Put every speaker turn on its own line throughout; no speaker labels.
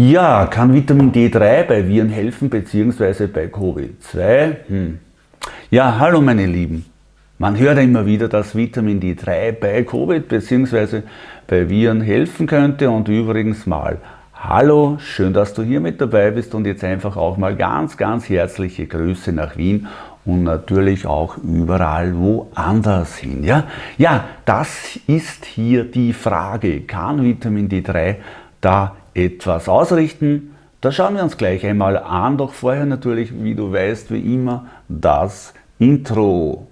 Ja, kann Vitamin D3 bei Viren helfen bzw. bei Covid-2? Hm. Ja, hallo meine Lieben. Man hört immer wieder, dass Vitamin D3 bei Covid bzw. bei Viren helfen könnte und übrigens mal Hallo, schön, dass du hier mit dabei bist und jetzt einfach auch mal ganz, ganz herzliche Grüße nach Wien und natürlich auch überall woanders hin. Ja, ja das ist hier die Frage, kann Vitamin D3 da etwas ausrichten. Das schauen wir uns gleich einmal an, doch vorher natürlich, wie du weißt, wie immer, das Intro.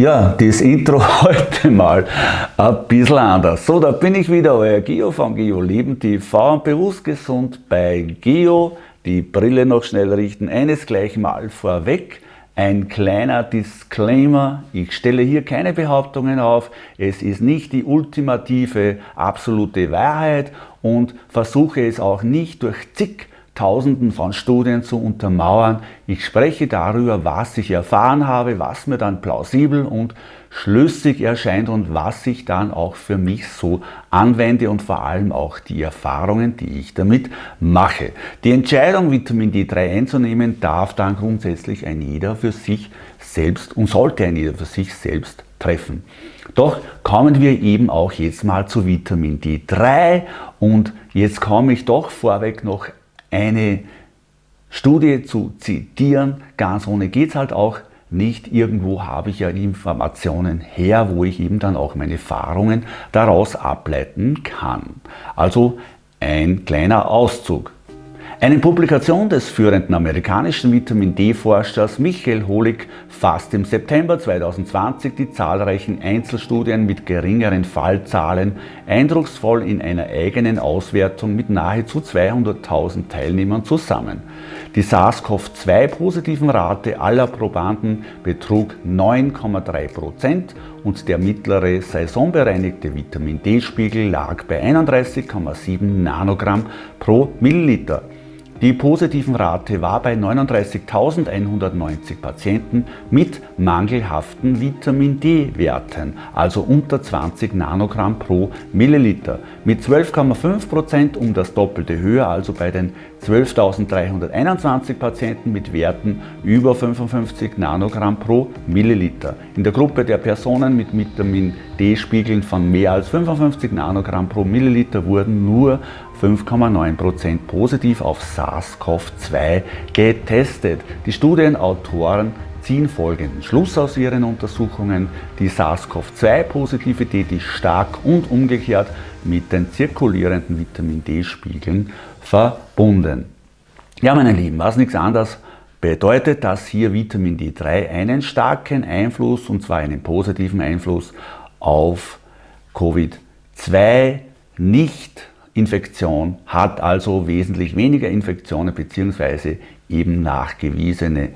Ja, das Intro heute mal ein bisschen anders. So, da bin ich wieder, euer Geo von Geo Leben TV und bewusst gesund bei Geo. Die Brille noch schnell richten. Eines gleich mal vorweg. Ein kleiner Disclaimer, ich stelle hier keine Behauptungen auf, es ist nicht die ultimative, absolute Wahrheit und versuche es auch nicht durch zig Tausenden von Studien zu untermauern. Ich spreche darüber, was ich erfahren habe, was mir dann plausibel und schlüssig erscheint und was ich dann auch für mich so anwende und vor allem auch die Erfahrungen, die ich damit mache. Die Entscheidung, Vitamin D3 einzunehmen, darf dann grundsätzlich ein jeder für sich selbst und sollte ein jeder für sich selbst treffen. Doch kommen wir eben auch jetzt mal zu Vitamin D3 und jetzt komme ich doch vorweg noch eine Studie zu zitieren. Ganz ohne geht es halt auch nicht. Irgendwo habe ich ja Informationen her, wo ich eben dann auch meine Erfahrungen daraus ableiten kann. Also ein kleiner Auszug. Eine Publikation des führenden amerikanischen Vitamin D-Forschers Michael Holig fasst im September 2020 die zahlreichen Einzelstudien mit geringeren Fallzahlen eindrucksvoll in einer eigenen Auswertung mit nahezu 200.000 Teilnehmern zusammen. Die SARS-CoV-2-positiven Rate aller Probanden betrug 9,3% und der mittlere saisonbereinigte Vitamin D-Spiegel lag bei 31,7 Nanogramm pro Milliliter. Die positiven Rate war bei 39.190 Patienten mit mangelhaften Vitamin D-Werten, also unter 20 Nanogramm pro Milliliter, mit 12,5% um das Doppelte höher, also bei den 12.321 Patienten mit Werten über 55 Nanogramm pro Milliliter. In der Gruppe der Personen mit Vitamin D-Spiegeln von mehr als 55 Nanogramm pro Milliliter wurden nur 5,9% positiv auf SARS-CoV-2 getestet. Die Studienautoren ziehen folgenden Schluss aus ihren Untersuchungen. Die SARS-CoV-2-Positivität ist stark und umgekehrt mit den zirkulierenden Vitamin D-Spiegeln verbunden. Ja, meine Lieben, was nichts anderes bedeutet, dass hier Vitamin D3 einen starken Einfluss, und zwar einen positiven Einfluss auf Covid-2 nicht Infektion hat also wesentlich weniger Infektionen bzw. eben nachgewiesene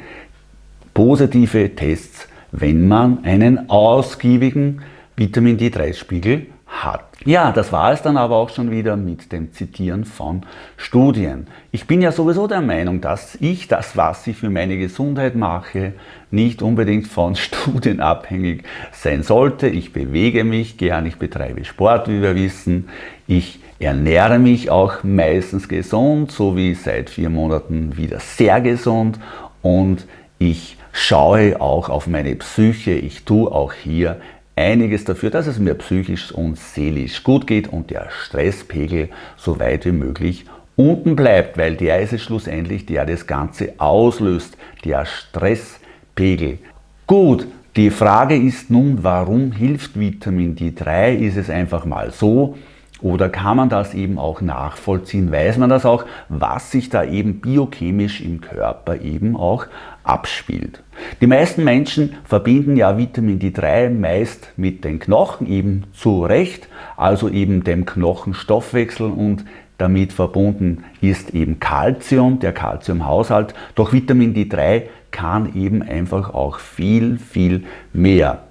positive Tests, wenn man einen ausgiebigen Vitamin D3-Spiegel hat. Ja, das war es dann aber auch schon wieder mit dem Zitieren von Studien. Ich bin ja sowieso der Meinung, dass ich das, was ich für meine Gesundheit mache, nicht unbedingt von Studien abhängig sein sollte. Ich bewege mich gern, ich betreibe Sport, wie wir wissen. Ich ernähre mich auch meistens gesund, so wie seit vier Monaten wieder sehr gesund und ich schaue auch auf meine Psyche. Ich tue auch hier einiges dafür, dass es mir psychisch und seelisch gut geht und der Stresspegel so weit wie möglich unten bleibt, weil der ist es schlussendlich, der das Ganze auslöst, der Stresspegel. Gut, die Frage ist nun, warum hilft Vitamin D3? Ist es einfach mal so? Oder kann man das eben auch nachvollziehen? Weiß man das auch, was sich da eben biochemisch im Körper eben auch abspielt? Die meisten Menschen verbinden ja Vitamin D3 meist mit den Knochen eben zu Recht, also eben dem Knochenstoffwechsel und damit verbunden ist eben Calcium, der Calciumhaushalt. Doch Vitamin D3 kann eben einfach auch viel, viel mehr.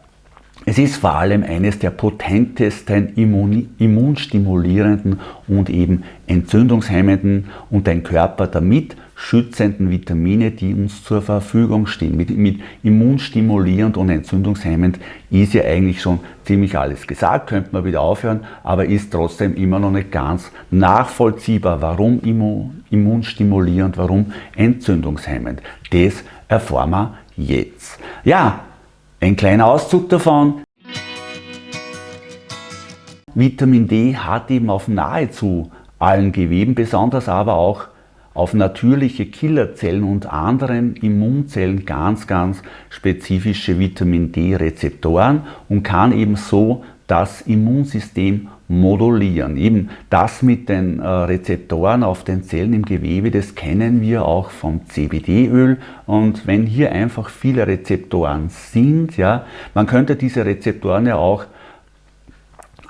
Es ist vor allem eines der potentesten immunstimulierenden und eben entzündungshemmenden und dein Körper damit schützenden Vitamine, die uns zur Verfügung stehen. Mit, mit immunstimulierend und entzündungshemmend ist ja eigentlich schon ziemlich alles gesagt, könnte man wieder aufhören, aber ist trotzdem immer noch nicht ganz nachvollziehbar, warum immunstimulierend, warum entzündungshemmend. Das erfahren wir jetzt. Ja, ein kleiner Auszug davon. Vitamin D hat eben auf nahezu allen Geweben, besonders aber auch auf natürliche Killerzellen und anderen Immunzellen ganz, ganz spezifische Vitamin D-Rezeptoren und kann eben so das Immunsystem modulieren. Eben das mit den äh, Rezeptoren auf den Zellen im Gewebe, das kennen wir auch vom CBD-Öl. Und wenn hier einfach viele Rezeptoren sind, ja, man könnte diese Rezeptoren ja auch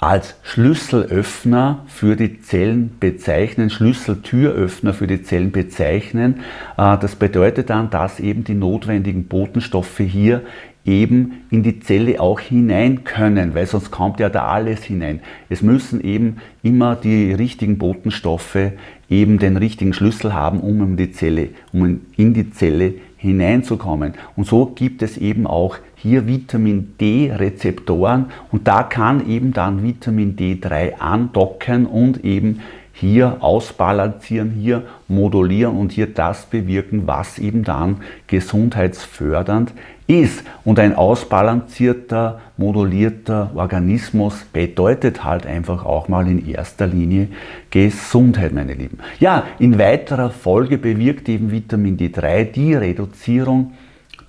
als Schlüsselöffner für die Zellen bezeichnen, Schlüsseltüröffner für die Zellen bezeichnen. Äh, das bedeutet dann, dass eben die notwendigen Botenstoffe hier eben in die Zelle auch hinein können, weil sonst kommt ja da alles hinein. Es müssen eben immer die richtigen Botenstoffe eben den richtigen Schlüssel haben, um in die Zelle, um in die Zelle hineinzukommen. Und so gibt es eben auch hier Vitamin D-Rezeptoren und da kann eben dann Vitamin D3 andocken und eben hier ausbalancieren, hier modulieren und hier das bewirken, was eben dann gesundheitsfördernd ist. Und ein ausbalancierter, modulierter Organismus bedeutet halt einfach auch mal in erster Linie Gesundheit, meine Lieben. Ja, in weiterer Folge bewirkt eben Vitamin D3 die Reduzierung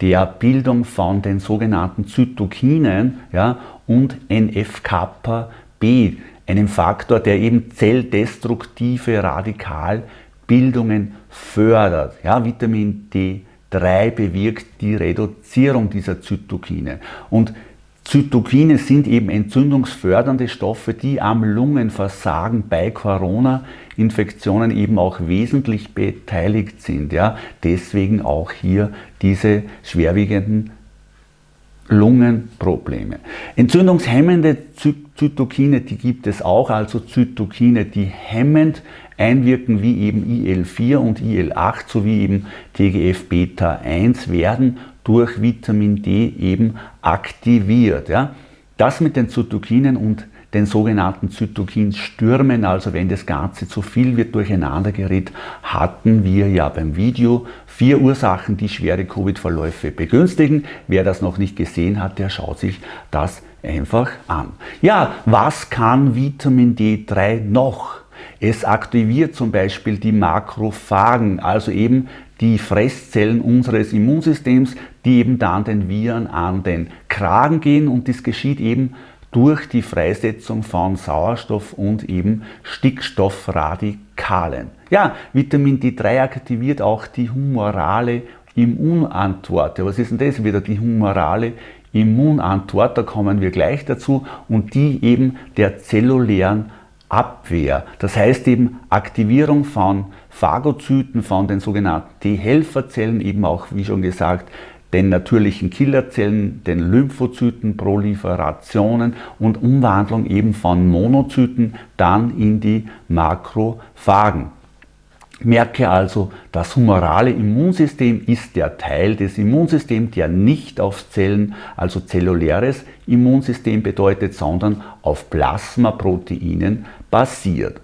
der Bildung von den sogenannten Zytokinen ja, und NF-kappa-B, einem Faktor, der eben zelldestruktive Radikalbildungen fördert. Ja, Vitamin D3 bewirkt die Reduzierung dieser Zytokine. Und Zytokine sind eben entzündungsfördernde Stoffe, die am Lungenversagen bei Corona-Infektionen eben auch wesentlich beteiligt sind. Ja? Deswegen auch hier diese schwerwiegenden Lungenprobleme. Entzündungshemmende Zytokine, die gibt es auch, also Zytokine, die hemmend einwirken, wie eben IL-4 und IL-8 sowie eben TGF-Beta-1 werden durch Vitamin D eben aktiviert. Ja? Das mit den Zytokinen und den sogenannten Zytokinstürmen, also wenn das Ganze zu viel wird, durcheinander gerät, hatten wir ja beim Video vier Ursachen, die schwere Covid-Verläufe begünstigen. Wer das noch nicht gesehen hat, der schaut sich das einfach an. Ja, was kann Vitamin D3 noch? Es aktiviert zum Beispiel die Makrophagen, also eben die Fresszellen unseres Immunsystems, die eben dann den Viren an den Kragen gehen und das geschieht eben durch die Freisetzung von Sauerstoff und eben Stickstoffradikalen. Ja, Vitamin D3 aktiviert auch die humorale Immunantwort. Was ist denn das wieder, die humorale Immunantwort? Da kommen wir gleich dazu und die eben der zellulären Abwehr. Das heißt eben Aktivierung von Phagozyten, von den sogenannten T-Helferzellen, eben auch, wie schon gesagt, den natürlichen Killerzellen, den Lymphozyten, Proliferationen und Umwandlung eben von Monozyten dann in die Makrophagen. Merke also, das humorale Immunsystem ist der Teil des Immunsystems, der nicht auf Zellen, also zelluläres Immunsystem bedeutet, sondern auf Plasmaproteinen basiert.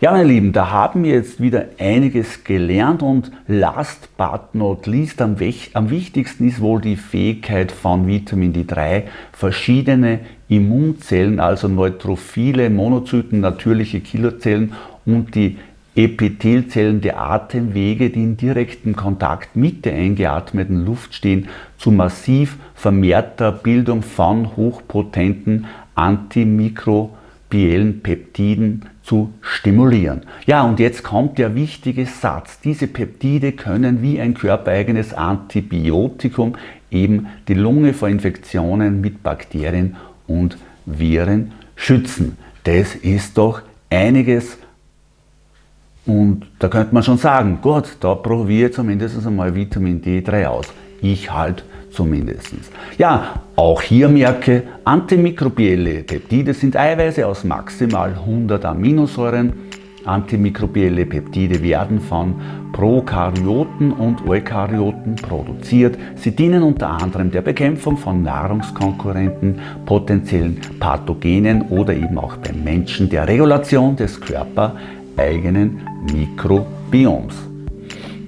Ja, meine Lieben, da haben wir jetzt wieder einiges gelernt und last but not least, am, am wichtigsten ist wohl die Fähigkeit von Vitamin D3, verschiedene Immunzellen, also neutrophile Monozyten, natürliche Killerzellen und die Epithelzellen der Atemwege, die in direktem Kontakt mit der eingeatmeten Luft stehen, zu massiv vermehrter Bildung von hochpotenten antimikrobiellen Peptiden zu stimulieren. Ja, und jetzt kommt der wichtige Satz. Diese Peptide können wie ein körpereigenes Antibiotikum eben die Lunge vor Infektionen mit Bakterien und Viren schützen. Das ist doch einiges und da könnte man schon sagen, Gott, da probiere zumindest einmal Vitamin D3 aus. Ich halt zumindest. Ja, auch hier merke, antimikrobielle Peptide sind Eiweiße aus maximal 100 Aminosäuren. Antimikrobielle Peptide werden von Prokaryoten und Eukaryoten produziert. Sie dienen unter anderem der Bekämpfung von Nahrungskonkurrenten, potenziellen Pathogenen oder eben auch beim Menschen der Regulation des körpereigenen Mikrobioms.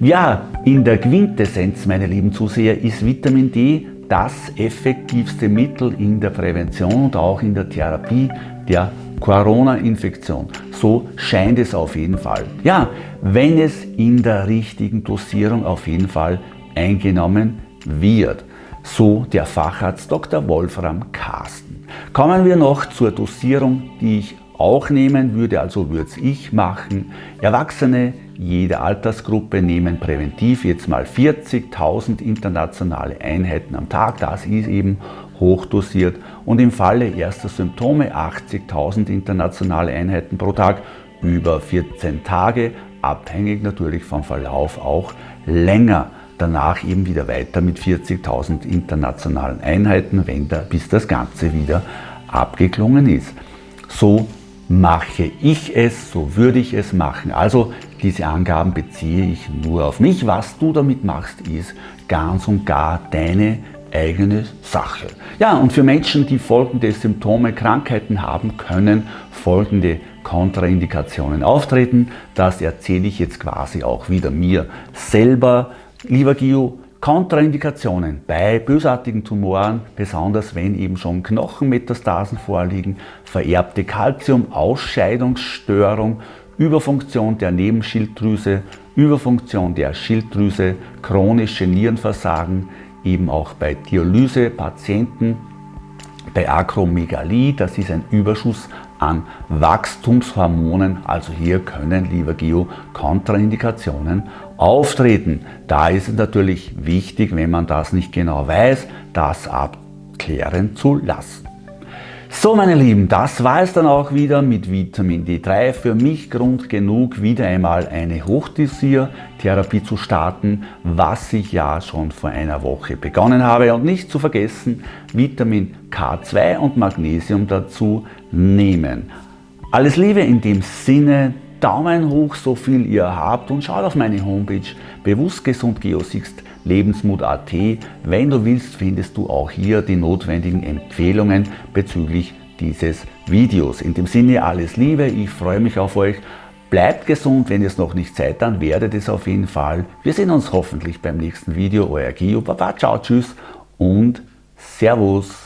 Ja, in der Quintessenz, meine lieben Zuseher, ist Vitamin D das effektivste Mittel in der Prävention und auch in der Therapie der Corona-Infektion. So scheint es auf jeden Fall. Ja, wenn es in der richtigen Dosierung auf jeden Fall eingenommen wird. So der Facharzt Dr. Wolfram Carsten. Kommen wir noch zur Dosierung, die ich auch nehmen würde, also würde es ich machen. Erwachsene jeder Altersgruppe nehmen präventiv jetzt mal 40.000 internationale Einheiten am Tag. Das ist eben hochdosiert und im Falle erster Symptome 80.000 internationale Einheiten pro Tag über 14 Tage, abhängig natürlich vom Verlauf auch länger. Danach eben wieder weiter mit 40.000 internationalen Einheiten, wenn da, bis das Ganze wieder abgeklungen ist. So mache ich es, so würde ich es machen. Also diese Angaben beziehe ich nur auf mich. Was du damit machst, ist ganz und gar deine eigene Sache. Ja, und für Menschen, die folgende Symptome, Krankheiten haben, können folgende Kontraindikationen auftreten. Das erzähle ich jetzt quasi auch wieder mir selber. Lieber Gio, Kontraindikationen bei bösartigen Tumoren, besonders wenn eben schon Knochenmetastasen vorliegen, vererbte Calcium-Ausscheidungsstörung, Überfunktion der Nebenschilddrüse, Überfunktion der Schilddrüse, chronische Nierenversagen, eben auch bei Dialysepatienten, bei Akromegalie, das ist ein Überschuss an Wachstumshormonen, also hier können, lieber Geo, Kontraindikationen auftreten. Da ist es natürlich wichtig, wenn man das nicht genau weiß, das abklären zu lassen. So meine Lieben, das war es dann auch wieder mit Vitamin D3. Für mich Grund genug, wieder einmal eine Hochdosiertherapie zu starten, was ich ja schon vor einer Woche begonnen habe. Und nicht zu vergessen, Vitamin K2 und Magnesium dazu nehmen. Alles Liebe in dem Sinne, Daumen hoch, so viel ihr habt und schaut auf meine Homepage bewusstgesundgeosixt lebensmut.at. Wenn du willst, findest du auch hier die notwendigen Empfehlungen bezüglich dieses Videos. In dem Sinne alles Liebe, ich freue mich auf euch. Bleibt gesund, wenn ihr es noch nicht seid, dann werdet es auf jeden Fall. Wir sehen uns hoffentlich beim nächsten Video. Euer Gio, Baba, ciao, tschüss und Servus.